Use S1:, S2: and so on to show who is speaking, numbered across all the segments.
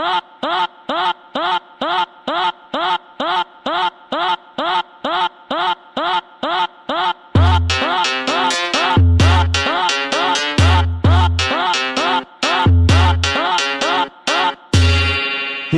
S1: Ah!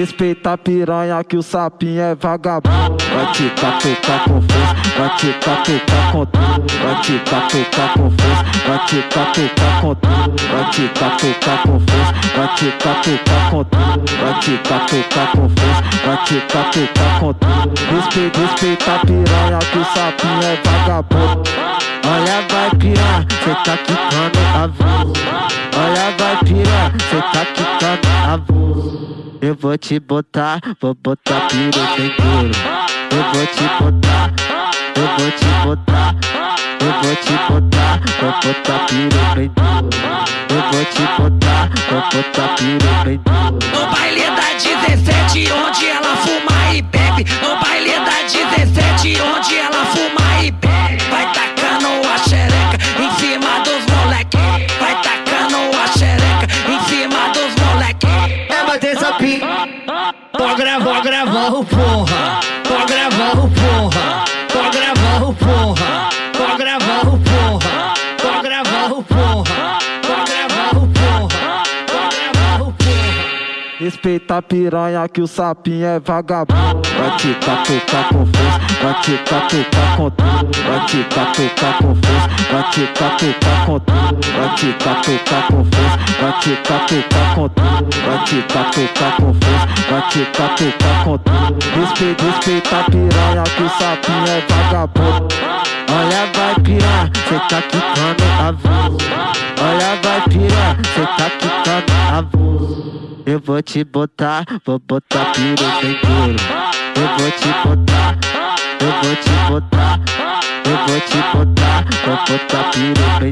S1: Respeita a piranha que o sapinho é vagabundo. Vai te catucar com força, vai te catucar com tudo. Vai te catucar com força, vai te catucar com tudo. Vai te catucar com força, vai te catucar com tudo. Vai te catucar com força, vai te catucar com tudo. Respeita, respeita a piranha que o sapinho é vagabundo. Olha vai piranha, cê tá quicando a voz Olha vai piranha, cê tá quicando a voz eu vou te botar, vou botar piroca em couro. Eu vou te botar, eu vou te botar, eu vou te botar, vou botar piroca em couro. Eu vou te botar, vou botar piroca em couro.
S2: Tô gravando, gravando, porra.
S1: Respeita a piranha que o sapinho é vagabundo. Vai te catucar com força, vai te catucar com tudo. Vai te catucar com força, vai te catucar com tudo. Vai te catucar com força, vai te catucar com tudo. Vai te catucar com força, vai te catucar com tudo. Respeita, respeita a piranha que o sapinho é vagabundo. Olha vai piranha, cê tá quicando a voz Olha vai piranha, cê tá quicando a voz eu vou te botar, vou botar piroca em couro. Eu vou te botar, eu vou te botar, eu vou te botar, vou botar piroca em